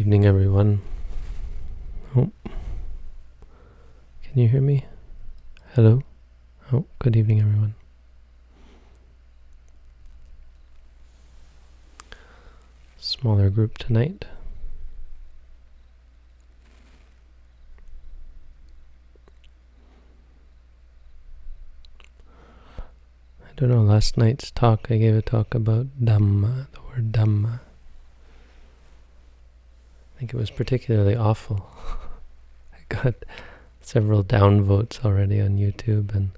Evening, everyone. Oh, can you hear me? Hello? Oh, good evening, everyone. Smaller group tonight. I don't know, last night's talk, I gave a talk about Dhamma, the word Dhamma. I think it was particularly awful. I got several downvotes already on YouTube, and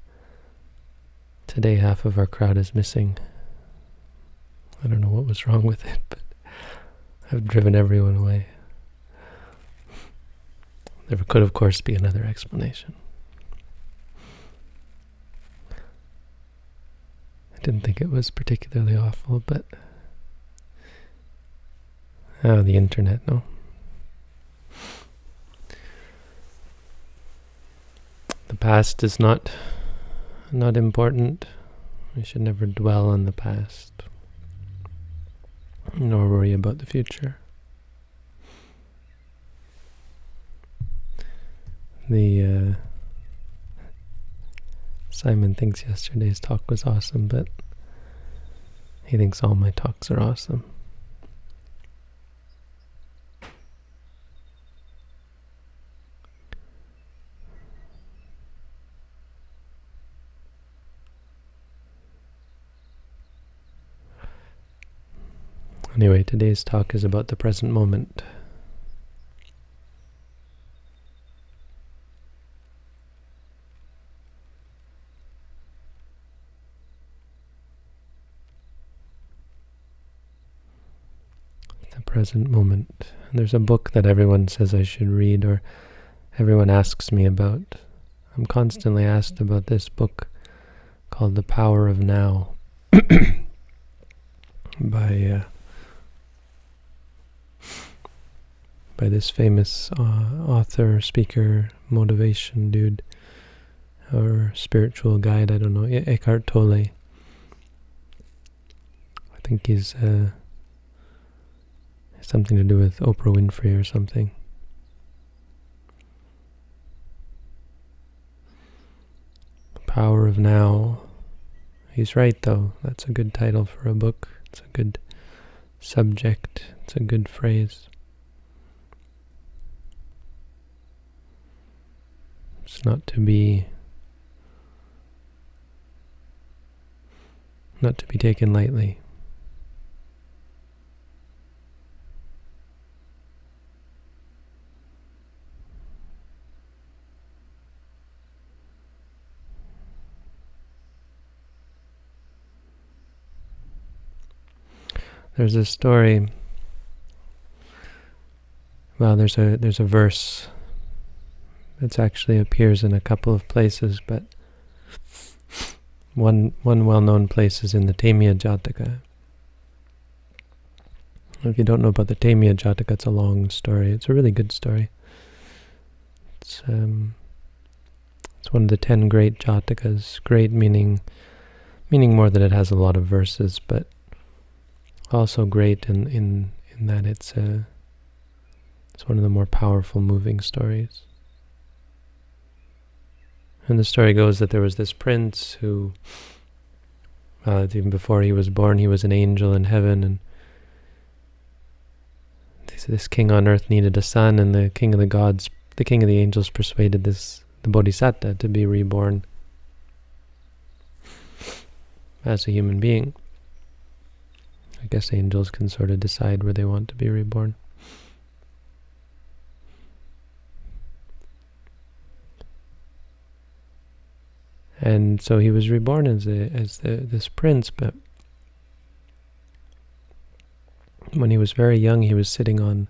today half of our crowd is missing. I don't know what was wrong with it, but I've driven everyone away. There could, of course, be another explanation. I didn't think it was particularly awful, but... Oh, the internet, no. The past is not not important. We should never dwell on the past, nor worry about the future. The uh, Simon thinks yesterday's talk was awesome, but he thinks all my talks are awesome. Anyway, today's talk is about the present moment. The present moment. There's a book that everyone says I should read or everyone asks me about. I'm constantly asked about this book called The Power of Now by uh, by this famous uh, author, speaker, motivation dude, or spiritual guide, I don't know, Eckhart Tolle. I think he's uh, something to do with Oprah Winfrey or something. Power of Now. He's right, though. That's a good title for a book. It's a good subject. It's a good phrase. It's not to be not to be taken lightly. There's a story. Well, there's a there's a verse it actually appears in a couple of places, but one one well-known place is in the Temiya Jataka. If you don't know about the Temiya Jataka, it's a long story. It's a really good story. It's um, it's one of the ten great Jatakas. Great meaning meaning more that it has a lot of verses, but also great in in in that it's a it's one of the more powerful, moving stories. And the story goes that there was this prince who, uh, even before he was born, he was an angel in heaven, and this king on earth needed a son, and the king of the gods, the king of the angels, persuaded this the bodhisattva to be reborn as a human being. I guess angels can sort of decide where they want to be reborn. And so he was reborn as a, as the, this prince. But when he was very young, he was sitting on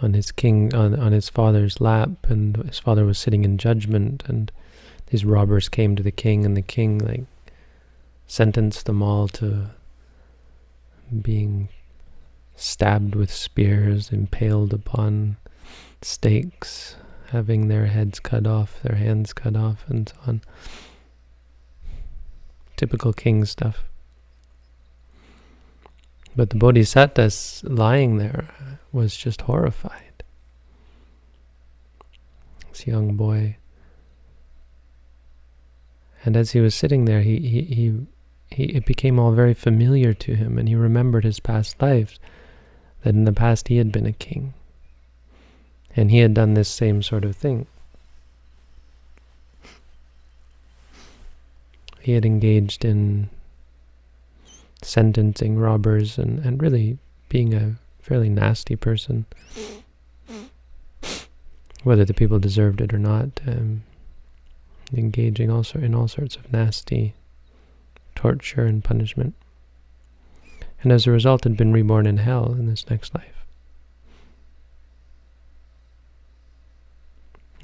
on his king on on his father's lap, and his father was sitting in judgment, and these robbers came to the king, and the king like sentenced them all to being stabbed with spears, impaled upon stakes, having their heads cut off, their hands cut off, and so on. Typical king stuff. But the bodhisattva lying there was just horrified. This young boy. And as he was sitting there, he, he, he, he, it became all very familiar to him, and he remembered his past lives, that in the past he had been a king. And he had done this same sort of thing. He had engaged in sentencing robbers and, and really being a fairly nasty person. Whether the people deserved it or not, um, engaging also in all sorts of nasty torture and punishment. And as a result had been reborn in hell in this next life.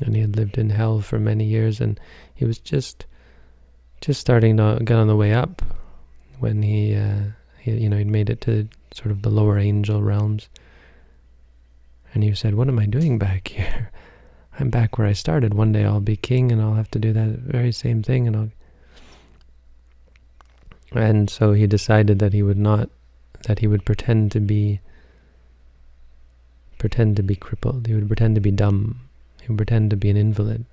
And he had lived in hell for many years and he was just just starting to get on the way up when he, uh, he you know, he'd made it to sort of the lower angel realms. And he said, what am I doing back here? I'm back where I started. One day I'll be king and I'll have to do that very same thing and I'll... And so he decided that he would not, that he would pretend to be, pretend to be crippled. He would pretend to be dumb. Pretend to be an invalid.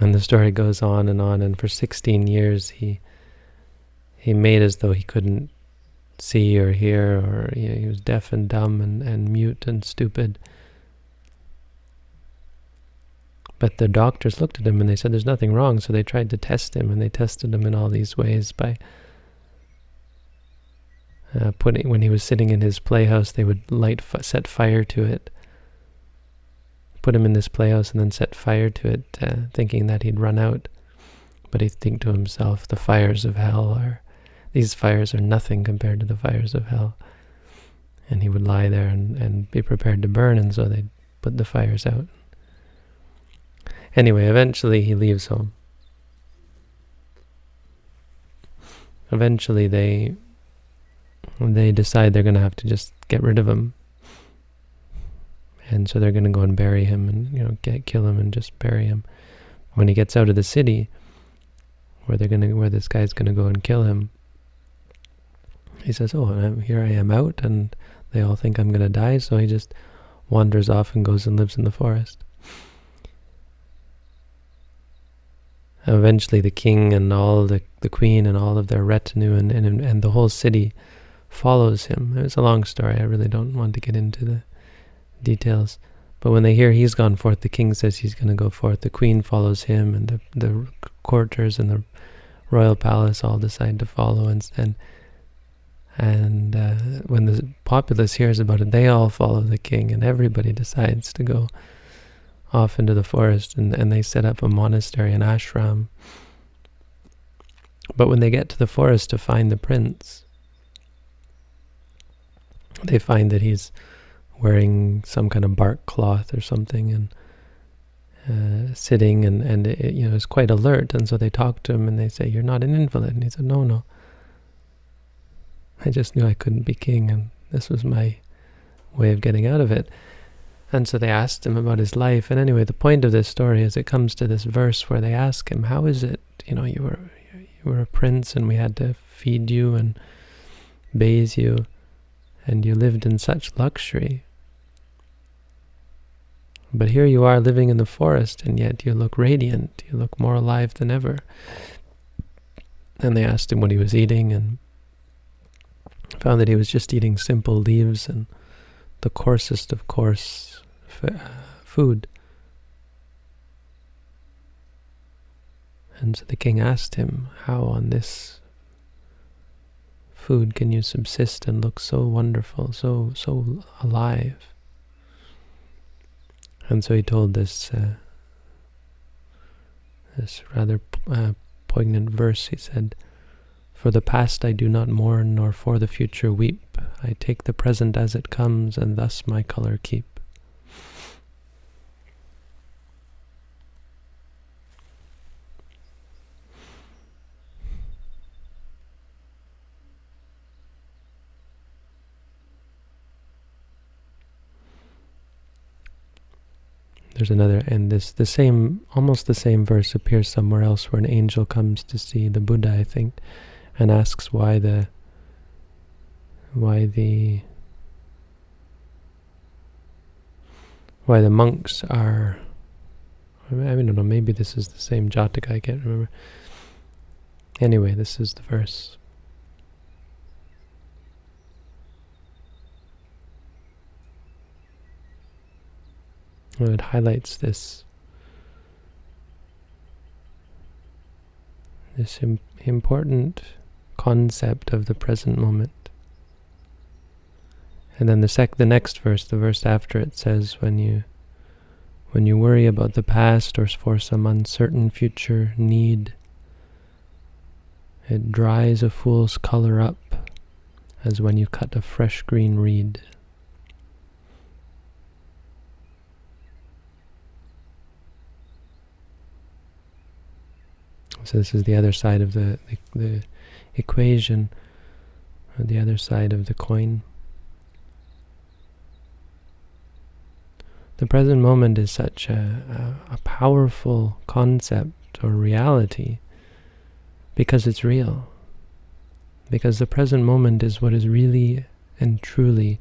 And the story goes on and on, and for 16 years he he made as though he couldn't see or hear, or you know, he was deaf and dumb and, and mute and stupid. But the doctors looked at him and they said there's nothing wrong, so they tried to test him, and they tested him in all these ways by uh, putting, when he was sitting in his playhouse, they would light, set fire to it, put him in this playhouse and then set fire to it, uh, thinking that he'd run out. But he'd think to himself, the fires of hell are these fires are nothing compared to the fires of hell. And he would lie there and, and be prepared to burn, and so they'd put the fires out. Anyway, eventually he leaves home. Eventually they they decide they're going to have to just get rid of him. And so they're going to go and bury him and, you know, get, kill him and just bury him. When he gets out of the city, where they're going to, where this guy's going to go and kill him, he says, oh, I'm, here I am out, and they all think I'm going to die, so he just wanders off and goes and lives in the forest. Eventually the king and all the, the queen and all of their retinue and, and, and the whole city follows him. It's a long story, I really don't want to get into the details. But when they hear he's gone forth, the king says he's going to go forth. The queen follows him, and the the courtiers and the royal palace all decide to follow. And and and uh, when the populace hears about it, they all follow the king, and everybody decides to go off into the forest, and, and they set up a monastery, an ashram. But when they get to the forest to find the prince, they find that he's wearing some kind of bark cloth or something, and uh, sitting, and, and it, you know, is quite alert. And so they talk to him, and they say, you're not an invalid. And he said, no, no. I just knew I couldn't be king, and this was my way of getting out of it. And so they asked him about his life. And anyway, the point of this story is it comes to this verse where they ask him, "How is it? You know, you were you were a prince, and we had to feed you and bathe you, and you lived in such luxury. But here you are living in the forest, and yet you look radiant. You look more alive than ever." And they asked him what he was eating, and found that he was just eating simple leaves and the coarsest of coarse uh, food. And so the king asked him, how on this food can you subsist and look so wonderful, so so alive? And so he told this uh, this rather uh, poignant verse. He said, for the past I do not mourn, nor for the future weep. I take the present as it comes, and thus my color keep. There's another, and this the same, almost the same verse appears somewhere else where an angel comes to see the Buddha, I think and asks why the why the why the monks are I mean, I don't know, maybe this is the same Jataka, I can't remember. Anyway, this is the verse. It highlights this this Im important concept of the present moment. And then the sec the next verse, the verse after it says when you when you worry about the past or for some uncertain future need, it dries a fool's color up as when you cut a fresh green reed. So this is the other side of the, the, the equation, or the other side of the coin. The present moment is such a, a, a powerful concept or reality because it's real. Because the present moment is what is really and truly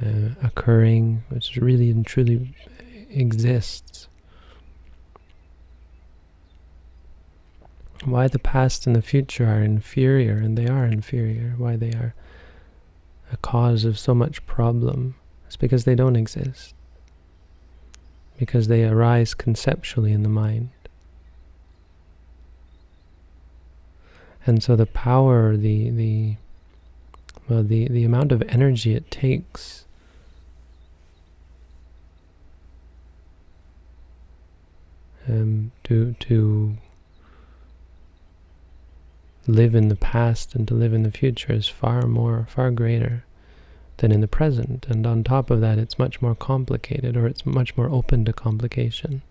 uh, occurring, which really and truly exists. Why the past and the future are inferior, and they are inferior, why they are a cause of so much problem, is because they don't exist. Because they arise conceptually in the mind. And so the power, the the well, the, the amount of energy it takes um, to to live in the past and to live in the future is far more, far greater than in the present. And on top of that, it's much more complicated, or it's much more open to complication,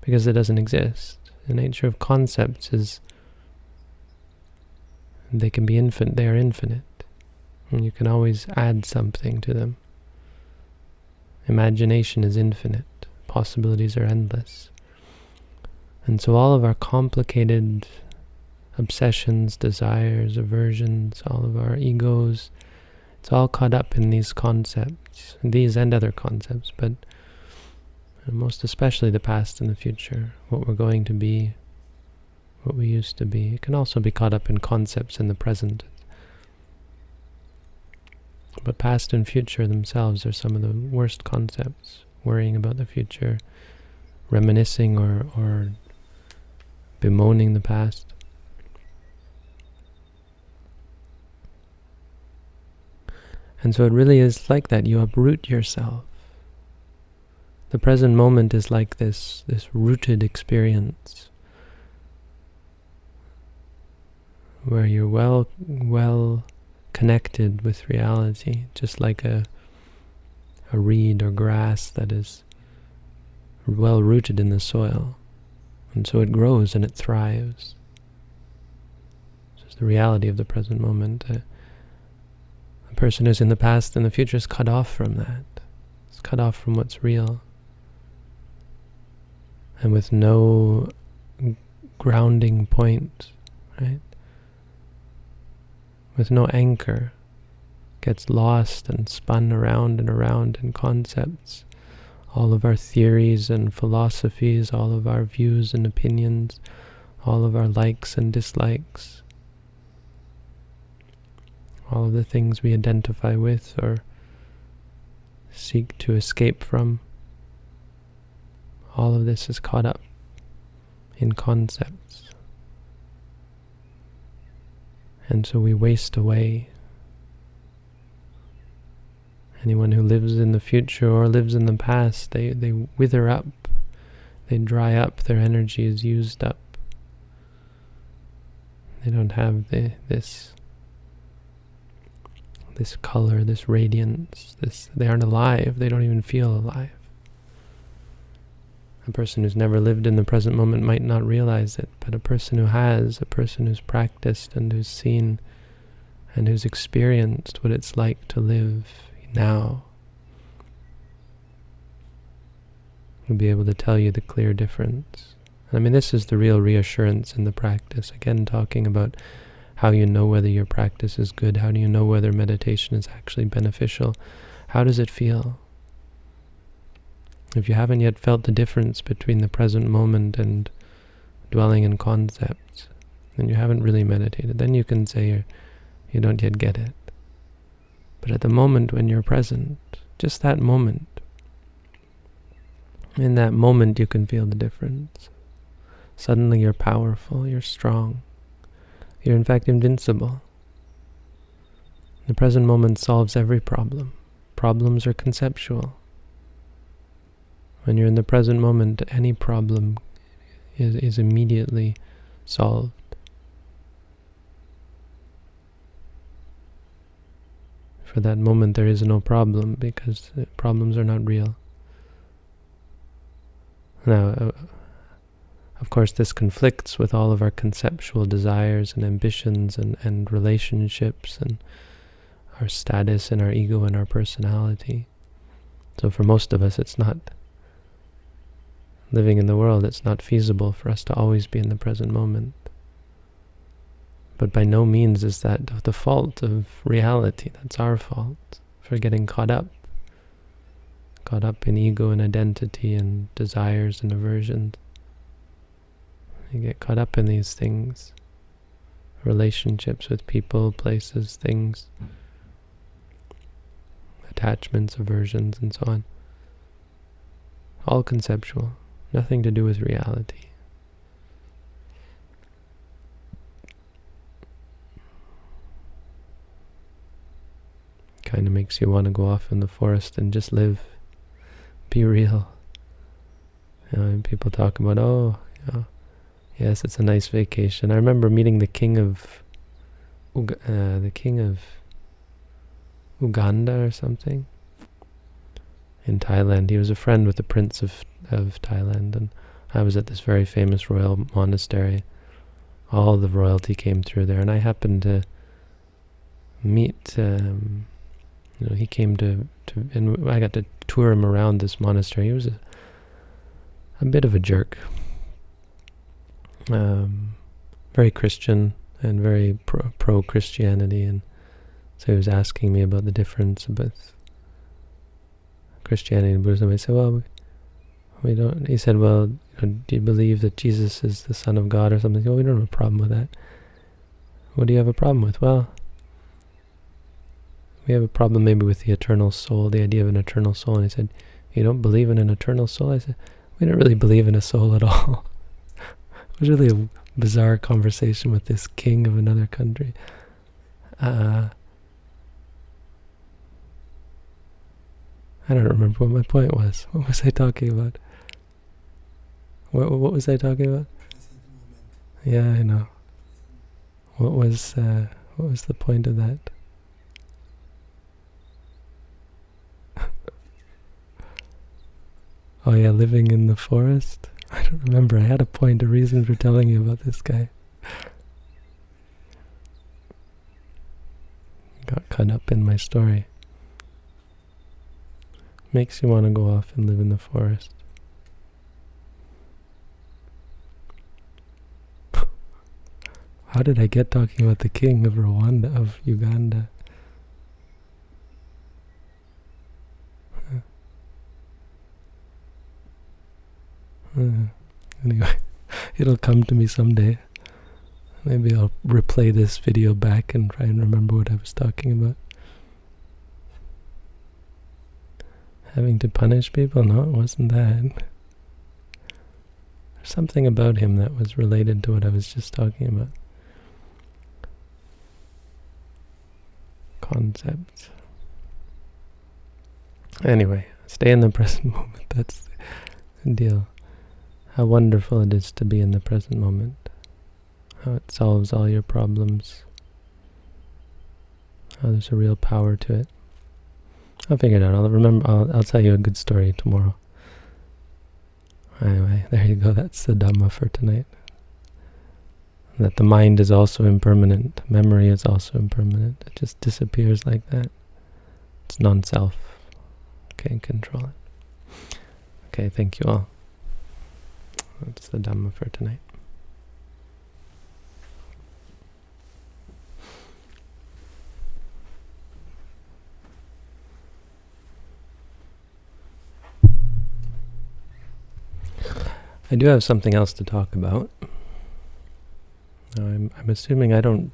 because it doesn't exist. The nature of concepts is they can be infinite, they are infinite. And you can always add something to them. Imagination is infinite. Possibilities are endless. And so all of our complicated obsessions, desires, aversions, all of our egos. It's all caught up in these concepts, these and other concepts, but most especially the past and the future, what we're going to be, what we used to be. It can also be caught up in concepts in the present. But past and future themselves are some of the worst concepts. Worrying about the future, reminiscing or, or bemoaning the past. And so it really is like that. You uproot yourself. The present moment is like this, this rooted experience where you're well, well connected with reality, just like a, a reed or grass that is well rooted in the soil. And so it grows and it thrives. This is the reality of the present moment. Uh, a person who's in the past and the future is cut off from that. It's cut off from what's real. And with no grounding point, right? With no anchor, gets lost and spun around and around in concepts. All of our theories and philosophies, all of our views and opinions, all of our likes and dislikes, all of the things we identify with or seek to escape from. All of this is caught up in concepts. And so we waste away. Anyone who lives in the future or lives in the past, they, they wither up, they dry up, their energy is used up. They don't have the, this this color, this radiance, this they aren't alive, they don't even feel alive. A person who's never lived in the present moment might not realize it, but a person who has, a person who's practiced and who's seen and who's experienced what it's like to live now will be able to tell you the clear difference. I mean, this is the real reassurance in the practice. Again, talking about how do you know whether your practice is good, how do you know whether meditation is actually beneficial, how does it feel? If you haven't yet felt the difference between the present moment and dwelling in concepts, then you haven't really meditated. Then you can say you're, you don't yet get it. But at the moment when you're present, just that moment, in that moment you can feel the difference. Suddenly you're powerful, you're strong. You're in fact invincible. The present moment solves every problem. Problems are conceptual. When you're in the present moment, any problem is, is immediately solved. For that moment there is no problem because problems are not real. Now, uh, of course, this conflicts with all of our conceptual desires and ambitions and, and relationships and our status and our ego and our personality. So for most of us, it's not living in the world, it's not feasible for us to always be in the present moment. But by no means is that the fault of reality. That's our fault for getting caught up. Caught up in ego and identity and desires and aversions. You get caught up in these things. Relationships with people, places, things. Attachments, aversions, and so on. All conceptual. Nothing to do with reality. Kind of makes you want to go off in the forest and just live. Be real. You know, people talk about, oh, you know, yes, it's a nice vacation. I remember meeting the king of, uh, the king of Uganda or something in Thailand. He was a friend with the prince of of Thailand, and I was at this very famous royal monastery. All the royalty came through there, and I happened to meet. Um, you know, he came to, to, and I got to tour him around this monastery. He was a, a bit of a jerk, um, very Christian and very pro, Christianity, and so he was asking me about the difference about Christianity and Buddhism. I said, well, we don't. He said, well, do you believe that Jesus is the Son of God or something? Well, we don't have a problem with that. What do you have a problem with? Well, we have a problem maybe with the eternal soul, the idea of an eternal soul. And he said, you don't believe in an eternal soul? I said, we don't really believe in a soul at all. It was really a bizarre conversation with this king of another country. Uh, I don't remember what my point was. What was I talking about? What, what was I talking about? Yeah, I know. What was uh, what was the point of that? oh yeah, living in the forest? I don't remember. I had a point, a reason for telling you about this guy. Got caught up in my story. Makes you want to go off and live in the forest. How did I get talking about the king of Rwanda, of Uganda? Anyway, it'll come to me someday. Maybe I'll replay this video back and try and remember what I was talking about. Having to punish people? No, it wasn't that. There's something about him that was related to what I was just talking about. concepts. Anyway, stay in the present moment. That's the deal. How wonderful it is to be in the present moment. How it solves all your problems. How there's a real power to it. I'll figure it out. I'll remember. I'll, I'll tell you a good story tomorrow. Anyway, there you go. That's the Dhamma for tonight that the mind is also impermanent, memory is also impermanent. It just disappears like that. It's non-self. Can't control it. Okay, thank you all. That's the Dhamma for tonight. I do have something else to talk about. I'm, I'm assuming I don't.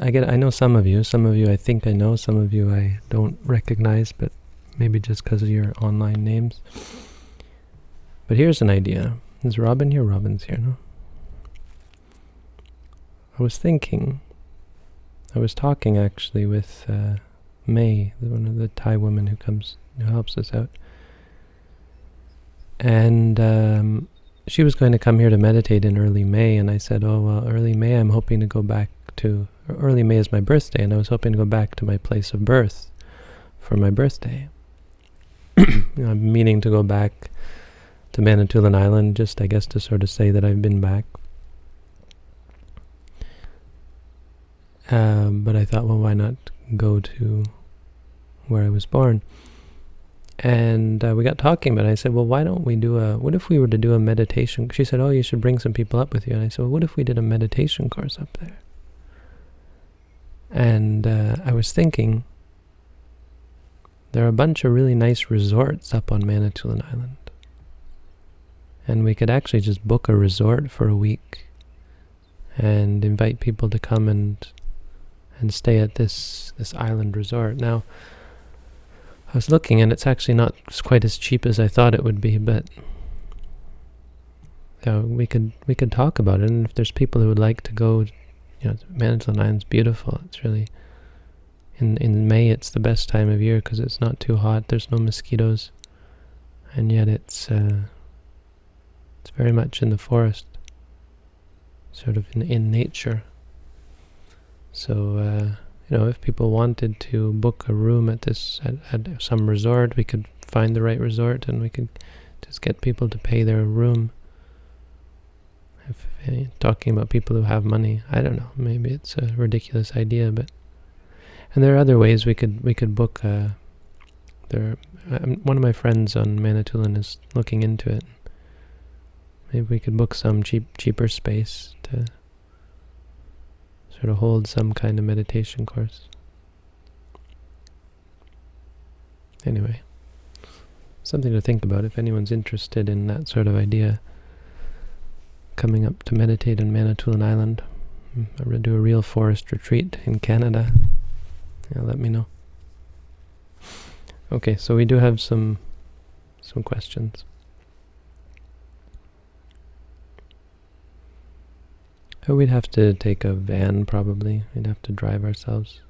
I get. I know some of you. Some of you I think I know. Some of you I don't recognize, but maybe just because of your online names. But here's an idea. Is Robin here? Robin's here, no? I was thinking. I was talking actually with uh, May, one of the Thai women who comes, who helps us out and um, she was going to come here to meditate in early May, and I said, oh, well, early May, I'm hoping to go back to, early May is my birthday, and I was hoping to go back to my place of birth for my birthday. I'm meaning to go back to Manitoulin Island, just, I guess, to sort of say that I've been back. Um, but I thought, well, why not go to where I was born? And uh, we got talking but I said, well, why don't we do a, what if we were to do a meditation? She said, oh, you should bring some people up with you. And I said, well, what if we did a meditation course up there? And uh, I was thinking, there are a bunch of really nice resorts up on Manitoulin Island. And we could actually just book a resort for a week and invite people to come and and stay at this this island resort. Now, I was looking and it's actually not quite as cheap as I thought it would be, but yeah, we could we could talk about it. And if there's people who would like to go, you know, Manitoulin Island's beautiful. It's really in in May. It's the best time of year because it's not too hot. There's no mosquitoes, and yet it's uh, it's very much in the forest, sort of in in nature. So. Uh, you know, if people wanted to book a room at this at, at some resort, we could find the right resort and we could just get people to pay their room. If uh, talking about people who have money, I don't know. Maybe it's a ridiculous idea, but and there are other ways we could we could book. Uh, there, um, one of my friends on Manitoulin is looking into it. Maybe we could book some cheap cheaper space to sort of hold some kind of meditation course. Anyway, something to think about if anyone's interested in that sort of idea. Coming up to meditate in Manitoulin Island. Hmm, I'm do a real forest retreat in Canada. Yeah, let me know. Okay, so we do have some some questions. Oh, we'd have to take a van probably. We'd have to drive ourselves.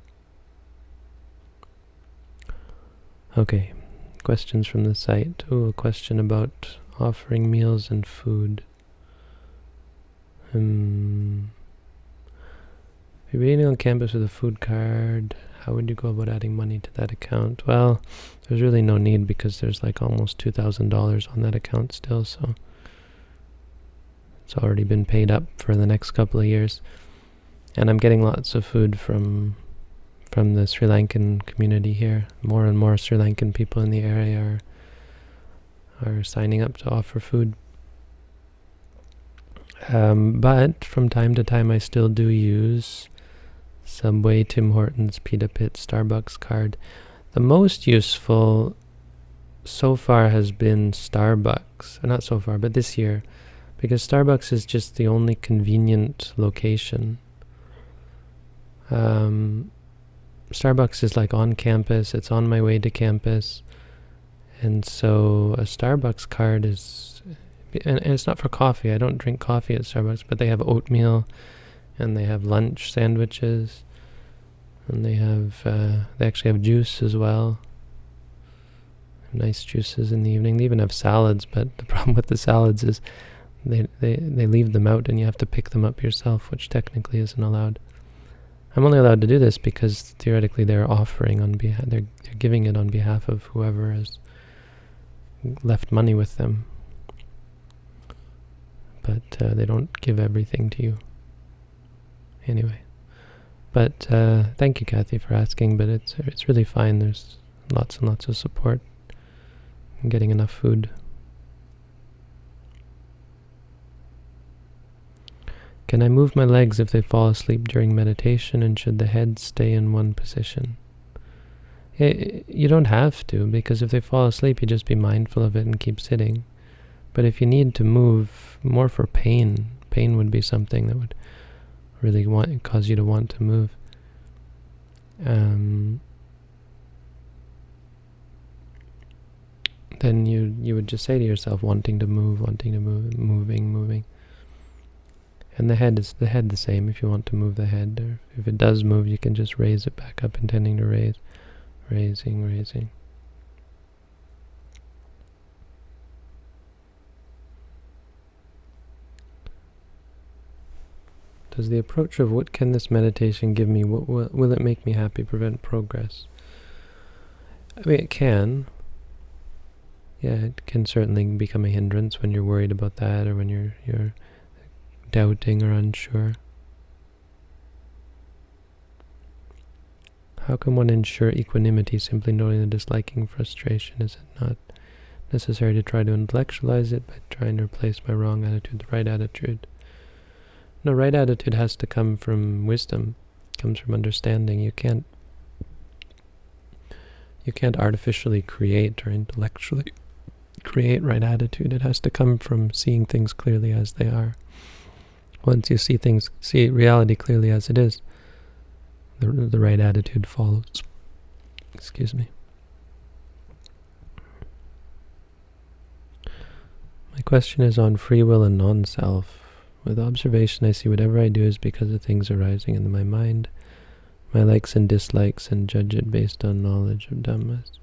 Okay, questions from the site. Oh, a question about offering meals and food. Um, if you're eating on campus with a food card, how would you go about adding money to that account? Well, there's really no need because there's like almost $2,000 on that account still, so it's already been paid up for the next couple of years. And I'm getting lots of food from from the Sri Lankan community here. More and more Sri Lankan people in the area are are signing up to offer food. Um, but from time to time I still do use Subway, Tim Hortons, Pita Pit, Starbucks card. The most useful so far has been Starbucks. Not so far, but this year because Starbucks is just the only convenient location. Um, Starbucks is like on campus, it's on my way to campus, and so a Starbucks card is, and, and it's not for coffee, I don't drink coffee at Starbucks, but they have oatmeal, and they have lunch sandwiches, and they have, uh, they actually have juice as well nice juices in the evening. They even have salads, but the problem with the salads is they, they, they leave them out and you have to pick them up yourself, which technically isn't allowed. I'm only allowed to do this because theoretically they're offering on behalf, they're, they're giving it on behalf of whoever has left money with them. But uh, they don't give everything to you. Anyway. But uh, thank you, Kathy, for asking, but it's, it's really fine. There's lots and lots of support getting enough food. Can I move my legs if they fall asleep during meditation and should the head stay in one position? It, you don't have to because if they fall asleep you just be mindful of it and keep sitting. But if you need to move more for pain, pain would be something that would really want cause you to want to move. Um, then you you would just say to yourself, wanting to move, wanting to move, moving, moving. And the head is the head the same. If you want to move the head, or if it does move, you can just raise it back up, intending to raise, raising, raising. Does the approach of what can this meditation give me, what will, will it make me happy, prevent progress? I mean, it can. Yeah, it can certainly become a hindrance when you're worried about that or when you're you're doubting or unsure. How can one ensure equanimity simply noting the disliking frustration? Is it not necessary to try to intellectualize it by trying to replace my wrong attitude with the right attitude? No, right attitude has to come from wisdom, comes from understanding. You can't you can't artificially create or intellectually create right attitude. It has to come from seeing things clearly as they are. Once you see things, see reality clearly as it is, the, the right attitude follows. Excuse me. My question is on free will and non-self. With observation, I see whatever I do is because of things arising in my mind, my likes and dislikes, and judge it based on knowledge of Dhammas.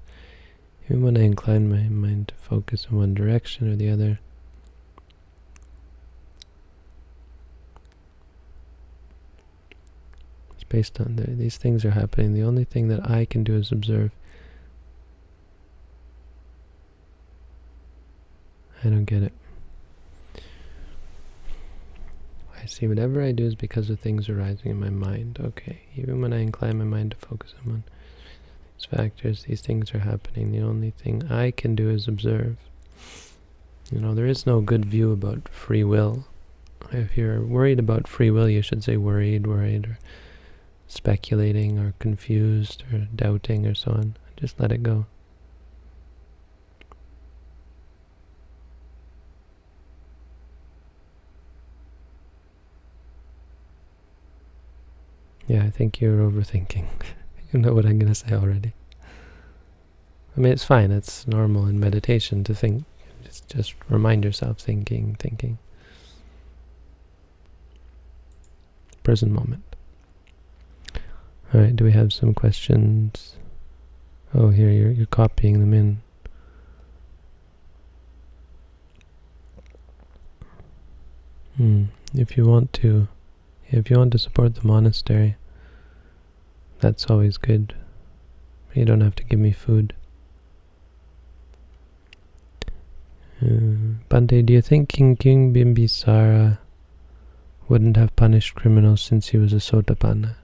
Even when I incline my mind to focus in one direction or the other, based on the, these things are happening. The only thing that I can do is observe. I don't get it. I see whatever I do is because of things arising in my mind. Okay, even when I incline my mind to focus on these factors, these things are happening. The only thing I can do is observe. You know, there is no good view about free will. If you're worried about free will, you should say worried, worried, or speculating, or confused, or doubting, or so on. Just let it go. Yeah, I think you're overthinking. you know what I'm going to say already. I mean, it's fine. It's normal in meditation to think. Just, just remind yourself thinking, thinking. Present moment. All right, do we have some questions? Oh, here, you're, you're copying them in. Hmm. If you want to if you want to support the monastery, that's always good. You don't have to give me food. Uh, Bante, do you think King King Bimbisara wouldn't have punished criminals since he was a Sotapanna?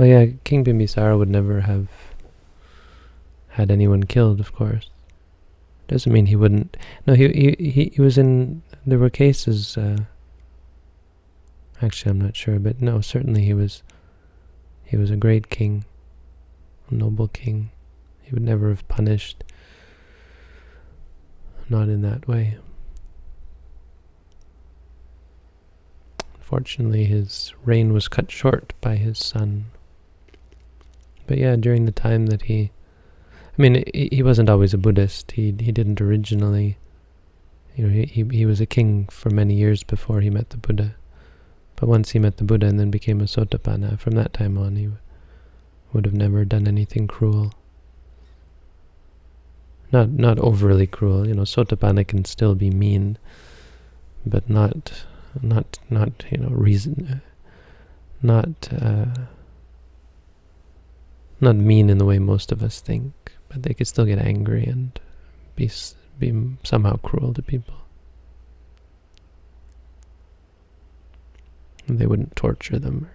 Well, yeah, King Bimbisara would never have had anyone killed, of course. Doesn't mean he wouldn't. No, he he he, was in. There were cases. Uh, Actually, I'm not sure, but no, certainly he was he was a great king, a noble king. He would never have punished, not in that way. Fortunately, his reign was cut short by his son. But yeah, during the time that he, I mean, he wasn't always a Buddhist. He he didn't originally, you know, he he, was a king for many years before he met the Buddha. But once he met the Buddha and then became a Sotapanna, from that time on he would have never done anything cruel. Not not overly cruel, you know, Sotapanna can still be mean, but not not not you know reason not uh, not mean in the way most of us think, but they could still get angry and be be somehow cruel to people. They wouldn't torture them, or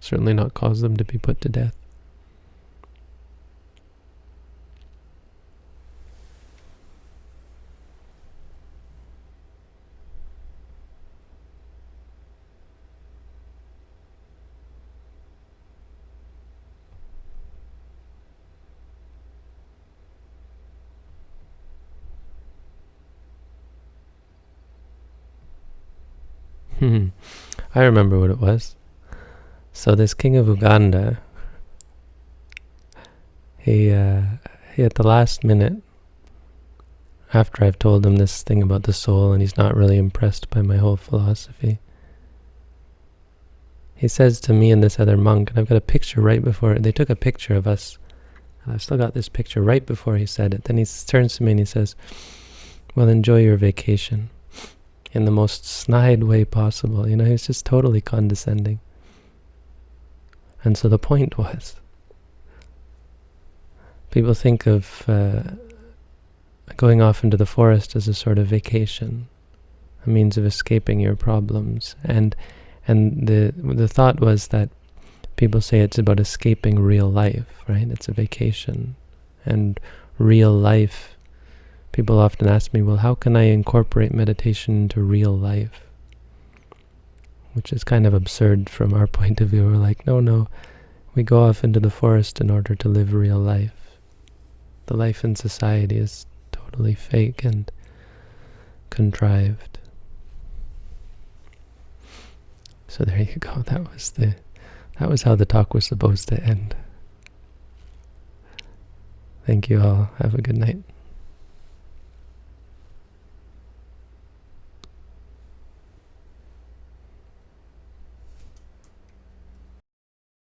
certainly not cause them to be put to death. I remember what it was. So this king of Uganda, he, uh, he at the last minute, after I've told him this thing about the soul and he's not really impressed by my whole philosophy, he says to me and this other monk, and I've got a picture right before, they took a picture of us, and I've still got this picture right before he said it. Then he turns to me and he says, well, enjoy your vacation in the most snide way possible. You know, he's just totally condescending. And so the point was, people think of uh, going off into the forest as a sort of vacation, a means of escaping your problems. And and the the thought was that people say it's about escaping real life, right? It's a vacation. And real life, people often ask me, well, how can I incorporate meditation into real life? Which is kind of absurd from our point of view. We're like, no, no, we go off into the forest in order to live real life. The life in society is totally fake and contrived. So there you go. That was the that was how the talk was supposed to end. Thank you all. Have a good night.